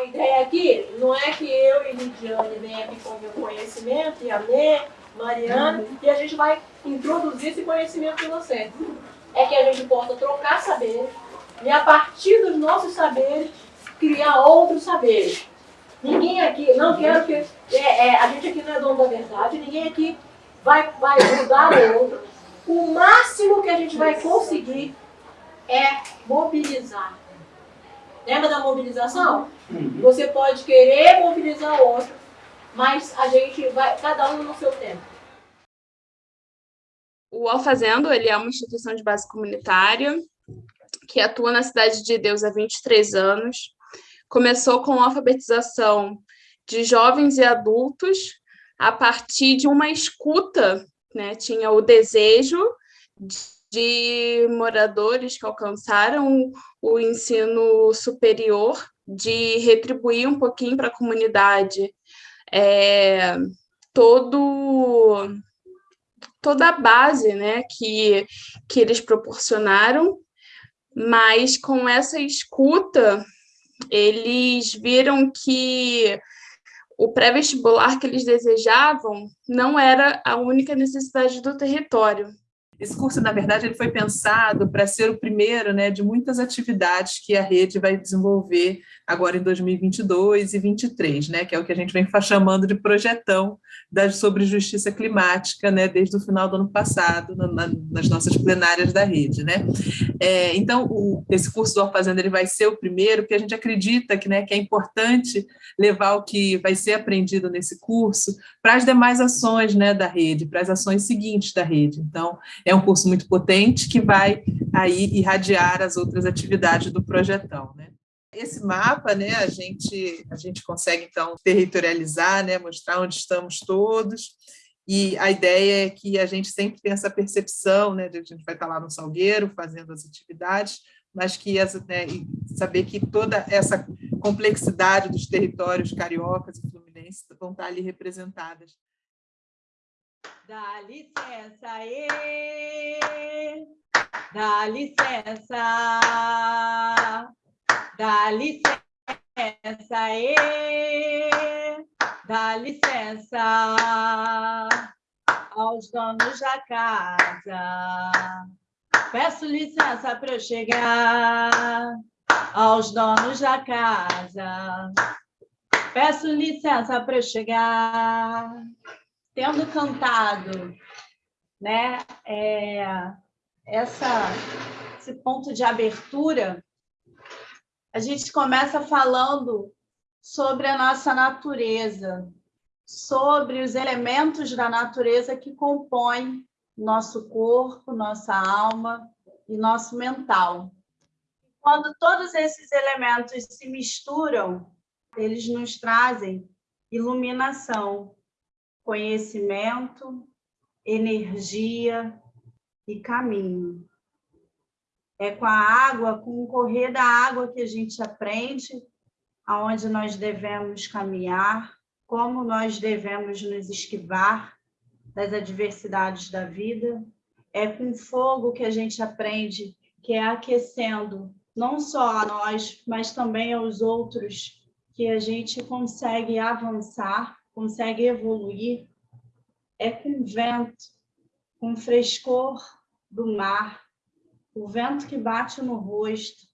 A ideia aqui não é que eu e Lidiane venham aqui com o meu conhecimento, e a Nê, Mariana, e a gente vai introduzir esse conhecimento para você. É que a gente possa trocar saberes e a partir dos nossos saberes criar outros saberes. Ninguém aqui, não quero que. É, é, a gente aqui não é dono da verdade, ninguém aqui vai, vai mudar o outro. O máximo que a gente vai conseguir é mobilizar. Lembra da mobilização? Você pode querer mobilizar o outro, mas a gente vai, cada um no seu tempo. O Alfazendo ele é uma instituição de base comunitária que atua na Cidade de Deus há 23 anos. Começou com a alfabetização de jovens e adultos a partir de uma escuta, né? tinha o desejo de moradores que alcançaram o ensino superior de retribuir um pouquinho para a comunidade é, todo toda a base né, que, que eles proporcionaram, mas com essa escuta, eles viram que o pré-vestibular que eles desejavam não era a única necessidade do território. Esse curso, na verdade, ele foi pensado para ser o primeiro né, de muitas atividades que a rede vai desenvolver agora em 2022 e 2023, né, que é o que a gente vem chamando de projetão das, sobre justiça climática, né, desde o final do ano passado, na, na, nas nossas plenárias da rede. Né. É, então, o, esse curso do Alfazenda ele vai ser o primeiro, porque a gente acredita que, né, que é importante levar o que vai ser aprendido nesse curso para as demais ações né, da rede, para as ações seguintes da rede. Então, é um curso muito potente que vai aí irradiar as outras atividades do projetão. Né. Esse mapa, né, a gente, a gente consegue, então, territorializar, né, mostrar onde estamos todos, e a ideia é que a gente sempre tem essa percepção, né, de a gente vai estar lá no Salgueiro fazendo as atividades, mas que né, saber que toda essa complexidade dos territórios cariocas e fluminenses vão estar ali representadas. Dá licença, ê! Dá licença! Dá licença, e dá licença aos donos da casa. Peço licença para eu chegar aos donos da casa. Peço licença para eu chegar. Tendo cantado né, é, essa, esse ponto de abertura, a gente começa falando sobre a nossa natureza, sobre os elementos da natureza que compõem nosso corpo, nossa alma e nosso mental. Quando todos esses elementos se misturam, eles nos trazem iluminação, conhecimento, energia e caminho. É com a água, com o correr da água que a gente aprende aonde nós devemos caminhar, como nós devemos nos esquivar das adversidades da vida. É com fogo que a gente aprende, que é aquecendo não só a nós, mas também aos outros, que a gente consegue avançar, consegue evoluir. É com vento, com frescor do mar, o vento que bate no rosto,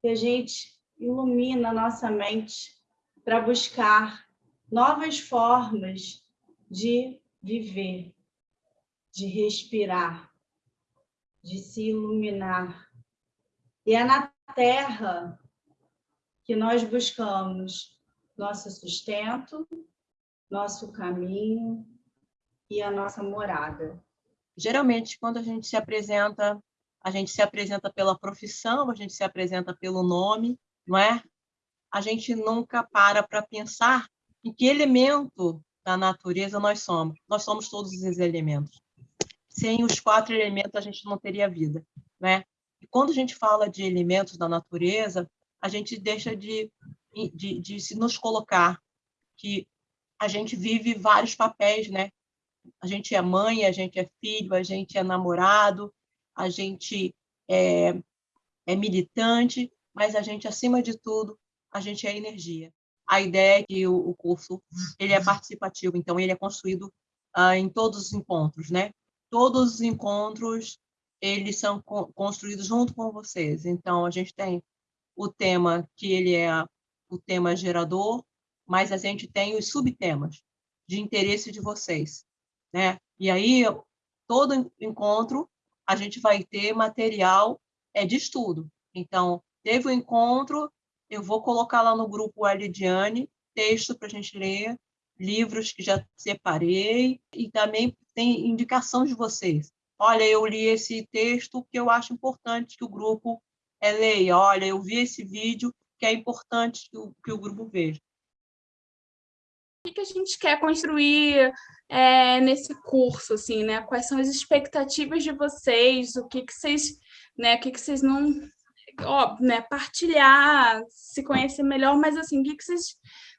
que a gente ilumina nossa mente para buscar novas formas de viver, de respirar, de se iluminar. E é na Terra que nós buscamos nosso sustento, nosso caminho e a nossa morada. Geralmente, quando a gente se apresenta a gente se apresenta pela profissão, a gente se apresenta pelo nome, não é? A gente nunca para para pensar em que elemento da natureza nós somos. Nós somos todos esses elementos. Sem os quatro elementos, a gente não teria vida, né? E quando a gente fala de elementos da natureza, a gente deixa de, de, de se nos colocar que a gente vive vários papéis, né? A gente é mãe, a gente é filho, a gente é namorado, a gente é, é militante, mas a gente, acima de tudo, a gente é energia. a ideia é que o, curso ele é participativo, então ele é construído uh, em todos os encontros, né? Todos os encontros eles são co construídos junto com vocês. Então a gente tem o tema que ele é o tema gerador, mas a gente tem os subtemas de interesse de vocês, né? E aí todo encontro a gente vai ter material é de estudo. Então teve o um encontro, eu vou colocar lá no grupo Elidiane texto para a gente ler, livros que já separei, e também tem indicação de vocês. Olha, eu li esse texto que eu acho importante que o grupo é, leia. Olha, eu vi esse vídeo que é importante que o, que o grupo veja. O que, a gente quer construir é, nesse curso, assim, né? Quais são as expectativas de vocês? O que, que vocês, né? O que, que vocês não ó, né, partilhar, se conhecer melhor, mas assim, o que, que vocês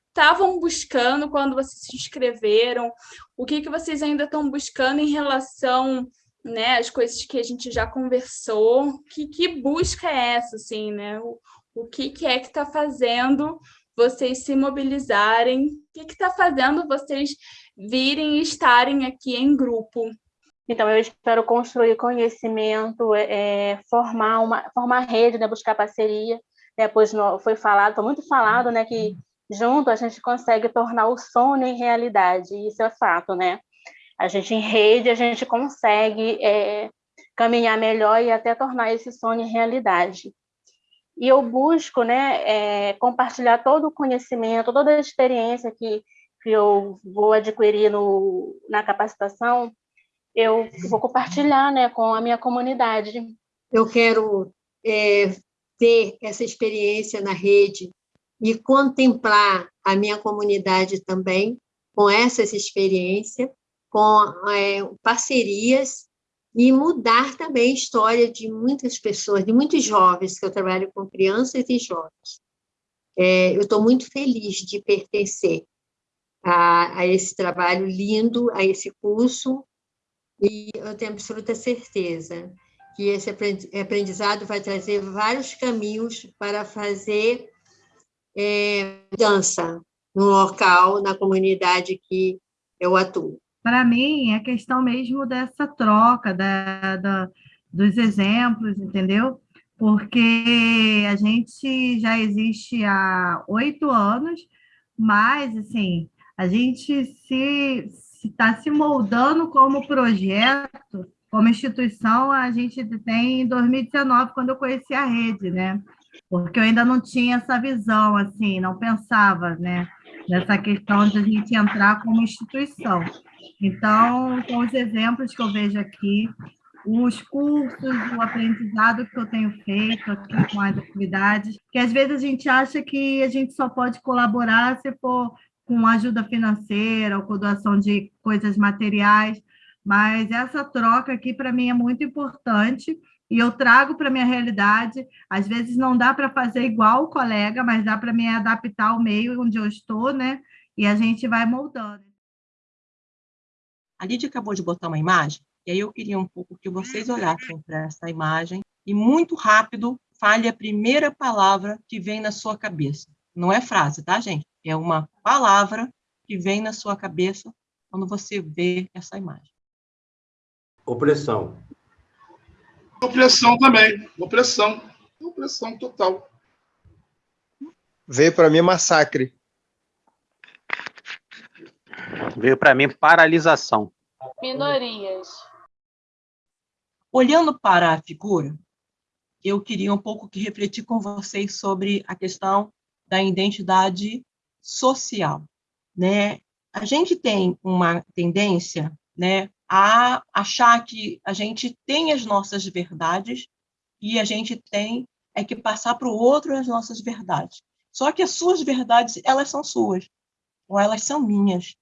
estavam buscando quando vocês se inscreveram? O que, que vocês ainda estão buscando em relação né, às coisas que a gente já conversou? Que, que busca é essa, assim, né? O, o que, que é que está fazendo vocês se mobilizarem? O que está fazendo vocês virem e estarem aqui em grupo? Então, eu espero construir conhecimento, é, formar uma formar rede, né, buscar parceria. Né, pois foi falado, foi muito falado, né, que junto a gente consegue tornar o sonho em realidade. Isso é fato, né? A gente em rede a gente consegue é, caminhar melhor e até tornar esse sonho em realidade. E eu busco, né, é, compartilhar todo o conhecimento, toda a experiência que que eu vou adquirir no, na capacitação eu vou compartilhar né, com a minha comunidade. Eu quero é, ter essa experiência na rede e contemplar a minha comunidade também com essas experiências, com é, parcerias e mudar também a história de muitas pessoas, de muitos jovens, que eu trabalho com crianças e jovens. É, eu estou muito feliz de pertencer a, a esse trabalho lindo, a esse curso, e eu tenho absoluta certeza que esse aprendizado vai trazer vários caminhos para fazer é, dança no local, na comunidade que eu atuo. Para mim, é questão mesmo dessa troca, da, da, dos exemplos, entendeu? Porque a gente já existe há oito anos, mas, assim, a gente se, está se moldando como projeto, como instituição, a gente tem em 2019, quando eu conheci a rede, né? Porque eu ainda não tinha essa visão, assim, não pensava, né? Nessa questão de a gente entrar como instituição. Então, com os exemplos que eu vejo aqui, os cursos, o aprendizado que eu tenho feito aqui com as atividades, que às vezes a gente acha que a gente só pode colaborar se for com ajuda financeira ou com doação de coisas materiais, mas essa troca aqui para mim é muito importante e eu trago para minha realidade. Às vezes não dá para fazer igual o colega, mas dá para me adaptar ao meio onde eu estou, né? E a gente vai moldando. A Lídia acabou de botar uma imagem, e aí eu queria um pouco que vocês olhassem para essa imagem e muito rápido fale a primeira palavra que vem na sua cabeça. Não é frase, tá, gente? É uma palavra que vem na sua cabeça quando você vê essa imagem. Opressão. Opressão também. Opressão. Opressão total. Veio para mim massacre. Veio para mim paralisação. Minorias. Olhando para a figura, eu queria um pouco que refletir com vocês sobre a questão da identidade social, né? A gente tem uma tendência, né, a achar que a gente tem as nossas verdades e a gente tem é que passar para o outro as nossas verdades. Só que as suas verdades, elas são suas, ou elas são minhas.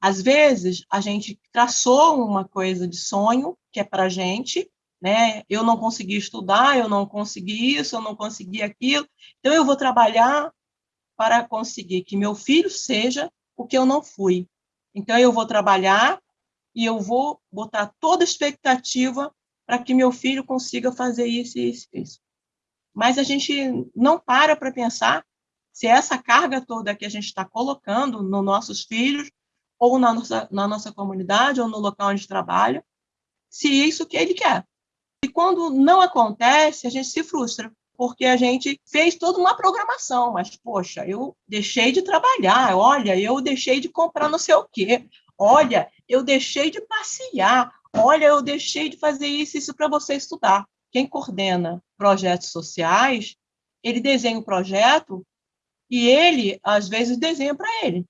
Às vezes, a gente traçou uma coisa de sonho, que é para a gente, né? Eu não consegui estudar, eu não consegui isso, eu não consegui aquilo, então eu vou trabalhar para conseguir que meu filho seja o que eu não fui. Então, eu vou trabalhar e eu vou botar toda a expectativa para que meu filho consiga fazer isso, isso, isso. Mas a gente não para para pensar se essa carga toda que a gente está colocando nos nossos filhos, ou na nossa, na nossa comunidade, ou no local onde trabalha, se isso que ele quer. E quando não acontece, a gente se frustra, porque a gente fez toda uma programação, mas, poxa, eu deixei de trabalhar, olha, eu deixei de comprar não sei o quê, olha, eu deixei de passear, olha, eu deixei de fazer isso, isso para você estudar. Quem coordena projetos sociais, ele desenha o projeto e ele, às vezes, desenha para ele.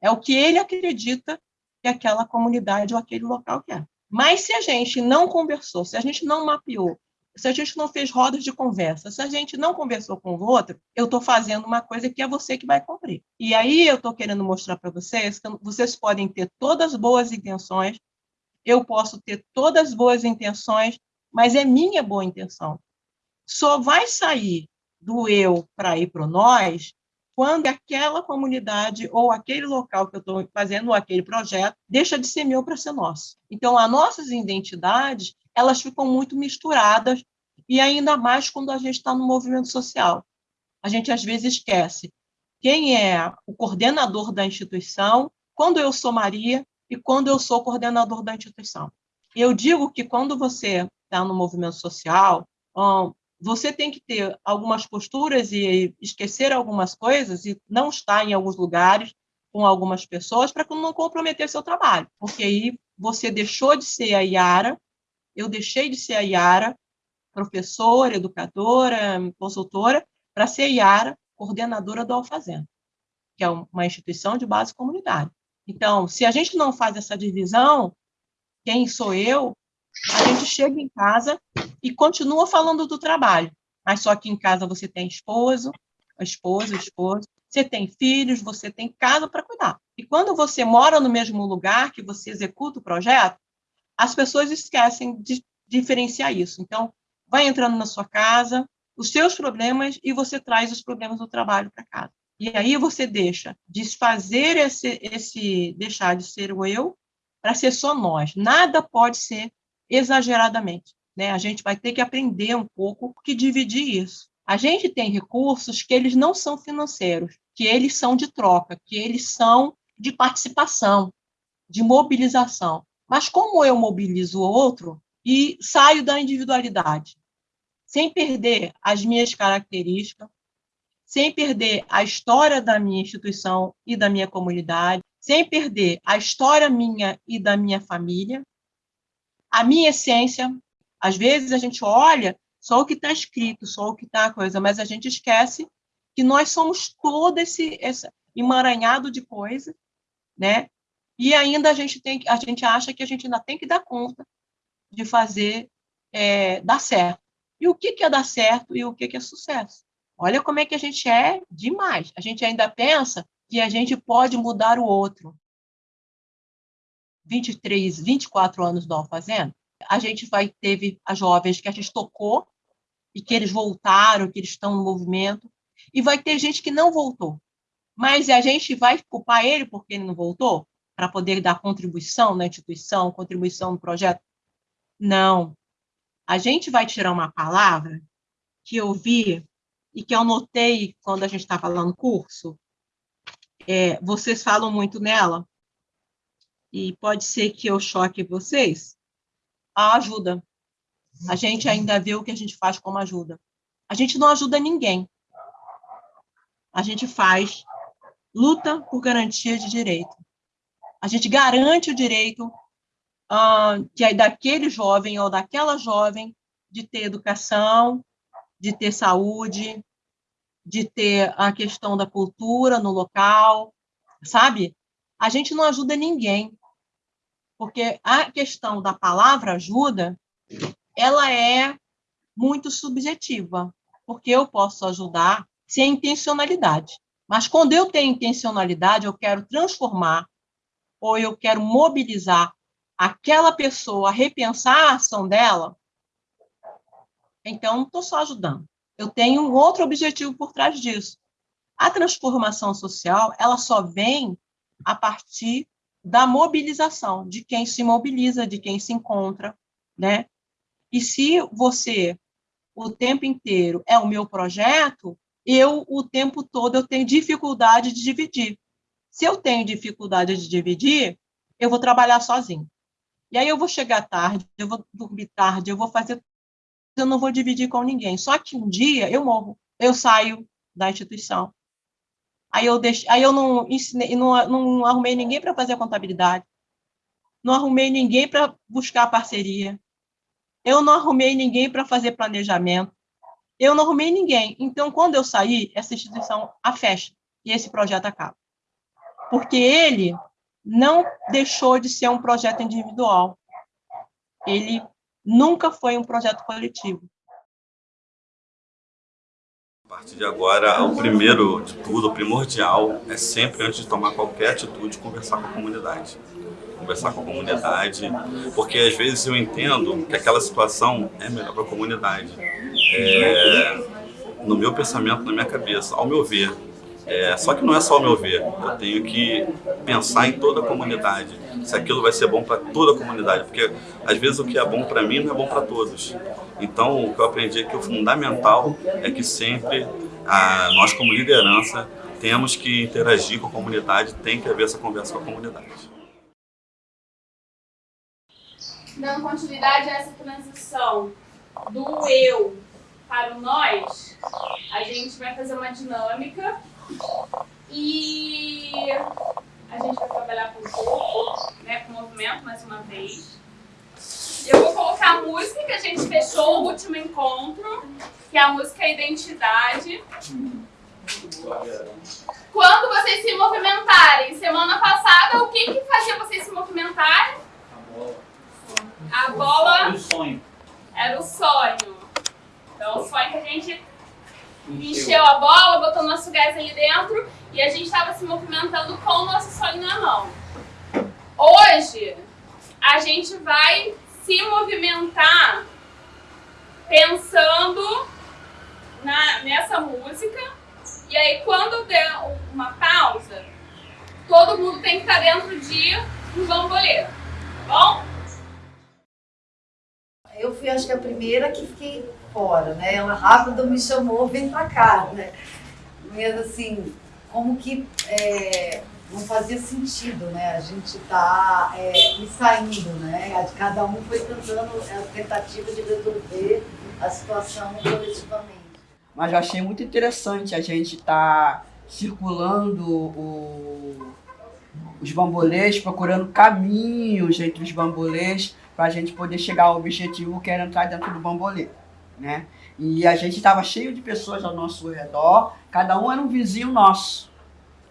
É o que ele acredita que aquela comunidade ou aquele local quer. Mas se a gente não conversou, se a gente não mapeou, se a gente não fez rodas de conversa, se a gente não conversou com o outro, eu estou fazendo uma coisa que é você que vai cumprir. E aí eu estou querendo mostrar para vocês que vocês podem ter todas as boas intenções, eu posso ter todas as boas intenções, mas é minha boa intenção. Só vai sair do eu para ir para o nós quando aquela comunidade ou aquele local que eu estou fazendo, ou aquele projeto, deixa de ser meu para ser nosso. Então, as nossas identidades, elas ficam muito misturadas, e ainda mais quando a gente está no movimento social. A gente, às vezes, esquece quem é o coordenador da instituição, quando eu sou Maria e quando eu sou coordenador da instituição. Eu digo que quando você está no movimento social, você tem que ter algumas posturas e esquecer algumas coisas e não estar em alguns lugares com algumas pessoas para não comprometer seu trabalho, porque aí você deixou de ser a Yara, eu deixei de ser a Yara, professora, educadora, consultora, para ser a Yara, coordenadora do Alfazenda, que é uma instituição de base comunitária. Então, se a gente não faz essa divisão, quem sou eu, a gente chega em casa e continua falando do trabalho, mas só que em casa você tem esposo, esposa, esposo, você tem filhos, você tem casa para cuidar. E quando você mora no mesmo lugar que você executa o projeto, as pessoas esquecem de diferenciar isso. Então, vai entrando na sua casa, os seus problemas e você traz os problemas do trabalho para casa. E aí você deixa desfazer esse, esse deixar de ser o eu para ser só nós. Nada pode ser exageradamente. Né? A gente vai ter que aprender um pouco que dividir isso. A gente tem recursos que eles não são financeiros, que eles são de troca, que eles são de participação, de mobilização. Mas como eu mobilizo o outro e saio da individualidade, sem perder as minhas características, sem perder a história da minha instituição e da minha comunidade, sem perder a história minha e da minha família, a minha essência. Às vezes a gente olha só o que está escrito, só o que está a coisa, mas a gente esquece que nós somos todo esse, esse emaranhado de coisa, né? E ainda a gente tem, a gente acha que a gente ainda tem que dar conta de fazer é, dar certo. E o que, que é dar certo e o que, que é sucesso? Olha como é que a gente é demais. A gente ainda pensa que a gente pode mudar o outro. 23, 24 anos do Alfazenda, a gente vai teve as jovens que a gente tocou e que eles voltaram, que eles estão no movimento, e vai ter gente que não voltou. Mas a gente vai culpar ele porque ele não voltou para poder dar contribuição na instituição, contribuição no projeto? Não. A gente vai tirar uma palavra que eu vi e que eu notei quando a gente estava lá no curso. É, vocês falam muito nela, e pode ser que eu choque vocês, a ajuda. A gente ainda vê o que a gente faz como ajuda. A gente não ajuda ninguém. A gente faz luta por garantia de direito. A gente garante o direito uh, é daquele jovem ou daquela jovem de ter educação, de ter saúde, de ter a questão da cultura no local, sabe? A gente não ajuda ninguém porque a questão da palavra ajuda, ela é muito subjetiva, porque eu posso ajudar sem intencionalidade. Mas quando eu tenho intencionalidade, eu quero transformar ou eu quero mobilizar aquela pessoa a repensar a ação dela, então não estou só ajudando. Eu tenho um outro objetivo por trás disso. A transformação social, ela só vem a partir da mobilização, de quem se mobiliza, de quem se encontra, né? E se você o tempo inteiro é o meu projeto, eu, o tempo todo, eu tenho dificuldade de dividir. Se eu tenho dificuldade de dividir, eu vou trabalhar sozinho. E aí eu vou chegar tarde, eu vou dormir tarde, eu vou fazer. Eu não vou dividir com ninguém. Só que um dia eu morro, eu saio da instituição. Aí eu, deixo, aí eu não, ensinei, não, não arrumei ninguém para fazer a contabilidade, não arrumei ninguém para buscar parceria, eu não arrumei ninguém para fazer planejamento, eu não arrumei ninguém. Então, quando eu sair, essa instituição a fecha e esse projeto acaba. Porque ele não deixou de ser um projeto individual. Ele nunca foi um projeto coletivo. A partir de agora, o primeiro de tudo, o primordial, é sempre, antes de tomar qualquer atitude, conversar com a comunidade. Conversar com a comunidade, porque às vezes eu entendo que aquela situação é melhor para a comunidade. É, no meu pensamento, na minha cabeça, ao meu ver, é, só que não é só o meu ver, eu tenho que pensar em toda a comunidade, se aquilo vai ser bom para toda a comunidade, porque às vezes o que é bom para mim não é bom para todos. Então, o que eu aprendi é que o fundamental é que sempre a, nós, como liderança, temos que interagir com a comunidade, tem que haver essa conversa com a comunidade. Dando continuidade a essa transição do eu para o nós, a gente vai fazer uma dinâmica e a gente vai trabalhar com o corpo, né, com o movimento mais uma vez. Eu vou colocar a música que a gente fechou no último encontro, que é a música Identidade. Quando vocês se movimentarem, semana passada, o que, que fazia vocês se movimentarem? A bola. Era o sonho. Era o sonho. Então, o sonho que a gente encheu a bola, botou nosso gás ali dentro e a gente estava se movimentando com o nosso sonho na mão. Hoje, a gente vai se movimentar pensando na, nessa música. E aí, quando der uma pausa, todo mundo tem que estar dentro de um bambolê. Tá bom? Eu fui, acho que a primeira que fiquei fora, né? Ela rápido me chamou, vem pra cá, né? Mas assim, como que é, não fazia sentido, né? A gente tá é, saindo, né? Cada um foi tentando a tentativa de resolver a situação coletivamente. Mas eu achei muito interessante a gente estar tá circulando o, os bambolês, procurando caminhos entre os bambolês para a gente poder chegar ao objetivo que era entrar dentro do bambolê né? E a gente estava cheio de pessoas ao nosso redor, cada um era um vizinho nosso.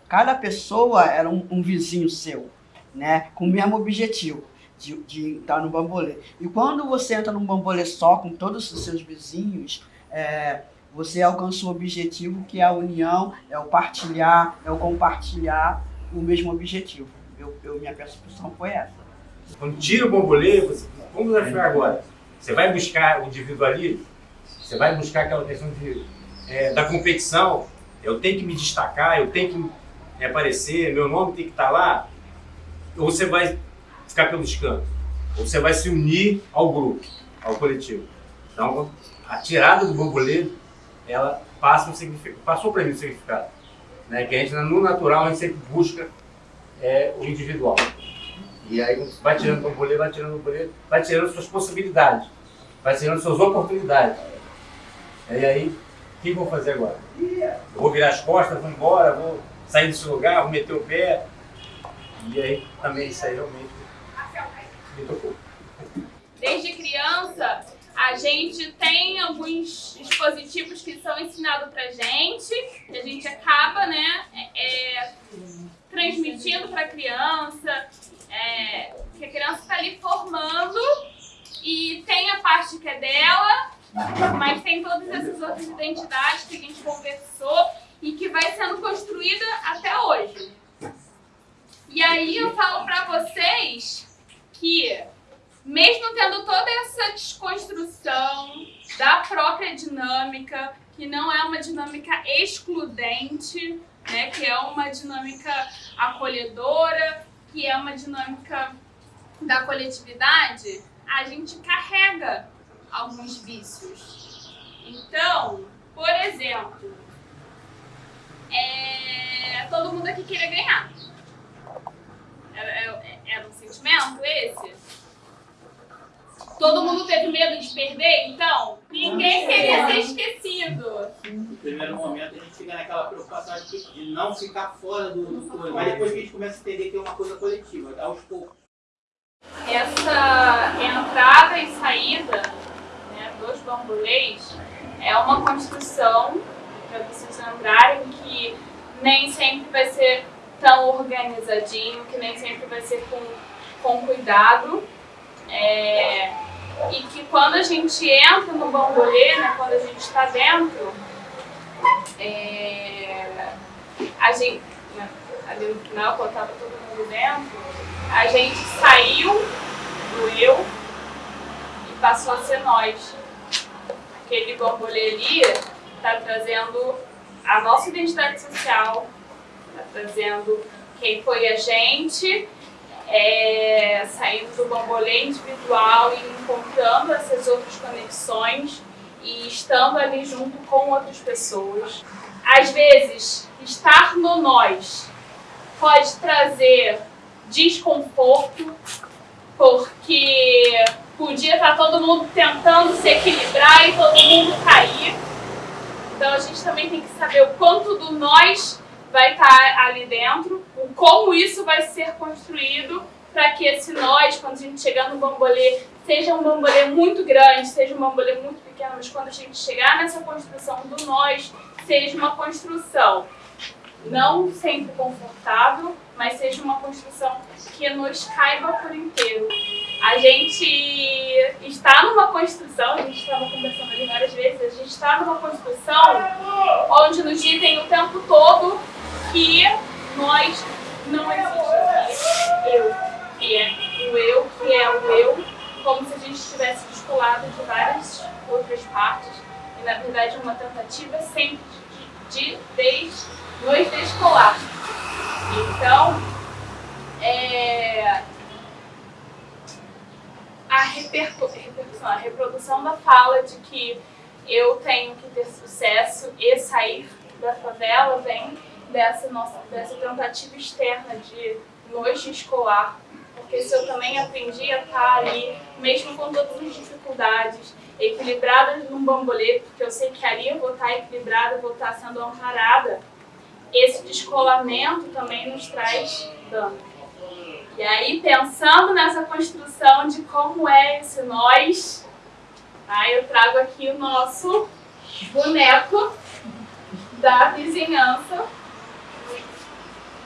Cada pessoa era um, um vizinho seu, né? Com o mesmo objetivo. De, de estar no bambolê. E quando você entra num bambolê só com todos os seus vizinhos, é, você alcança um objetivo que é a união, é o partilhar, é o compartilhar o mesmo objetivo. Eu, eu minha percepção foi essa. Quando tira o bambolê, você, como vai ficar agora? Você vai buscar o individualismo? Você vai buscar aquela questão de, é, da competição. Eu tenho que me destacar, eu tenho que aparecer, meu nome tem que estar lá. Ou você vai ficar pelos cantos. Ou você vai se unir ao grupo, ao coletivo. Então, a tirada do bambolê, ela passa um significado, passou para mim um significado. Né? Que a gente, no natural, a gente sempre busca é, o individual. E aí vai tirando o bambolê, vai tirando o bambolê, vai tirando suas possibilidades, vai tirando suas oportunidades. E aí, o que eu vou fazer agora? Vou virar as costas, vou embora, vou sair desse lugar, vou meter o pé. E aí, também isso aí realmente me tocou. Desde criança, a gente tem alguns dispositivos que são ensinados pra gente, que a gente acaba, né, é, é transmitindo pra criança, é, que a criança está ali formando e tem a parte que é dela mas tem todas essas outras identidades que a gente conversou e que vai sendo construída até hoje. E aí eu falo para vocês que, mesmo tendo toda essa desconstrução da própria dinâmica, que não é uma dinâmica excludente, né, que é uma dinâmica acolhedora, que é uma dinâmica da coletividade, a gente carrega alguns vícios. Então, por exemplo, é, todo mundo aqui queria ganhar. Era, era, era um sentimento esse? Todo mundo teve medo de perder, então? Ninguém queria ser esquecido. No primeiro momento a gente fica naquela preocupação de, não ficar fora do, do coisa, mas depois a gente começa a entender que é uma coisa coletiva, aos poucos. Essa entrada e saída né, dos bambolês é uma construção, para vocês lembrarem, que nem sempre vai ser tão organizadinho, que nem sempre vai ser com, com cuidado. É, e que quando a gente entra no bambolê, né, quando a gente está dentro, é, a gente, né, ali no final, quando estava todo mundo dentro, a gente saiu do eu passou a ser nós. Aquele ali está trazendo a nossa identidade social, está trazendo quem foi a gente é, saindo do bambolê individual e encontrando essas outras conexões e estando ali junto com outras pessoas. Às vezes, estar no nós pode trazer desconforto, porque podia estar todo mundo tentando se equilibrar e todo mundo cair. Então a gente também tem que saber o quanto do nós vai estar ali dentro, o como isso vai ser construído para que esse nós, quando a gente chegar no bambolê, seja um bambolê muito grande, seja um bambolê muito pequeno, mas quando a gente chegar nessa construção do nós, seja uma construção não sempre confortável, mas seja uma construção que nos caiba por inteiro. A gente está numa construção, a gente estava conversando ali várias vezes, a gente está numa construção onde nos dizem o tempo todo que nós não existimos. Eu, que é o eu, que é o eu, como se a gente estivesse descolado de várias outras partes, e na verdade uma tentativa sempre de, de, de nos descolar. Então, é, a, repercussão, a reprodução da fala de que eu tenho que ter sucesso e sair da favela vem dessa, nossa, dessa tentativa externa de nos descolar. Porque se eu também aprendi a estar ali, mesmo com todas as dificuldades, equilibrada num bambolê, porque eu sei que ali eu vou estar equilibrada, vou estar sendo amparada, esse descolamento também nos traz dano. E aí, pensando nessa construção de como é esse nós, tá? eu trago aqui o nosso boneco da vizinhança.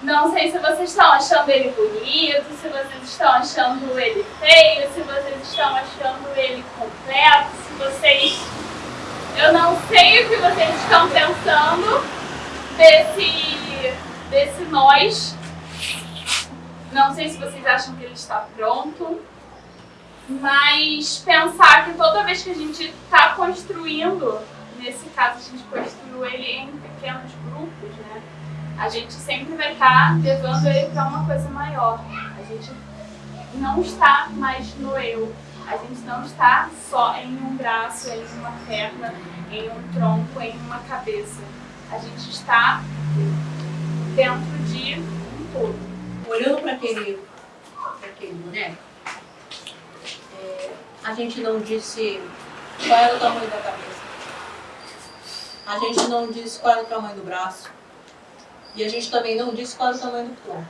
Não sei se vocês estão achando ele bonito, se vocês estão achando ele feio, se vocês estão achando ele completo, se vocês... Eu não sei o que vocês estão pensando desse, desse nós não sei se vocês acham que ele está pronto, mas pensar que toda vez que a gente está construindo, nesse caso a gente construiu ele em pequenos grupos, né? A gente sempre vai estar tá levando ele para uma coisa maior. A gente não está mais no eu. A gente não está só em um braço, em uma perna, em um tronco, em uma cabeça. A gente está dentro de um todo olhando para aquele, aquele boneco, é, a gente não disse qual era o tamanho da cabeça. A gente não disse qual era o tamanho do braço. E a gente também não disse qual era o tamanho do tronco.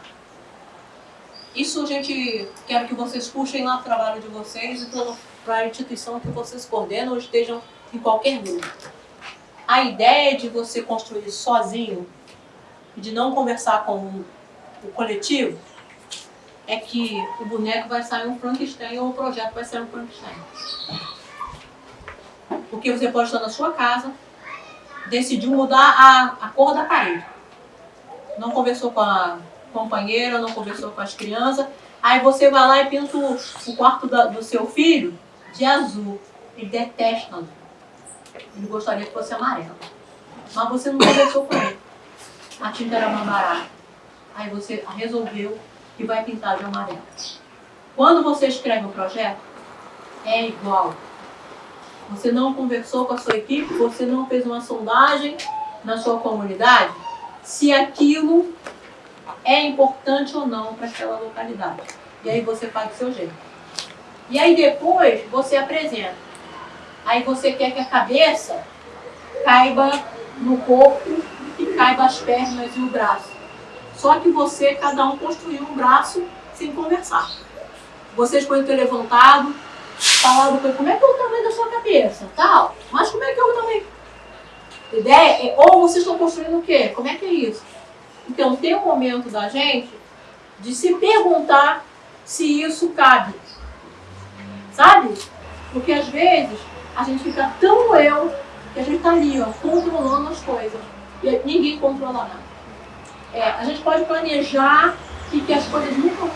Isso a gente quer que vocês puxem lá o trabalho de vocês e para a instituição que vocês coordenam ou estejam em qualquer grupo. A ideia de você construir sozinho e de não conversar com o coletivo, é que o boneco vai sair um Frankenstein ou o projeto vai sair um Frankenstein. Porque você pode estar na sua casa, decidiu mudar a, a cor da parede. Não conversou com a companheira, não conversou com as crianças. Aí você vai lá e pinta o, o quarto da, do seu filho de azul. Ele detesta azul. Ele gostaria que fosse amarelo. Mas você não conversou com ele. A tinta era mais barata aí você resolveu que vai pintar de amarelo. Quando você escreve o um projeto, é igual. Você não conversou com a sua equipe, você não fez uma sondagem na sua comunidade, se aquilo é importante ou não para aquela localidade. E aí você faz do seu jeito. E aí depois você apresenta. Aí você quer que a cabeça caiba no corpo e caiba as pernas e o braço. Só que você, cada um construiu um braço sem conversar. Vocês podem ter levantado, falado como é que é o tamanho da sua cabeça, tal. Mas como é que é o tamanho? Ideia é, ou vocês estão construindo o quê? Como é que é isso? Então tem um momento da gente de se perguntar se isso cabe. Sabe? Porque às vezes a gente fica tão eu que a gente está ali, ó, controlando as coisas. E ninguém controla nada. É, a gente pode planejar que, que as coisas nunca vão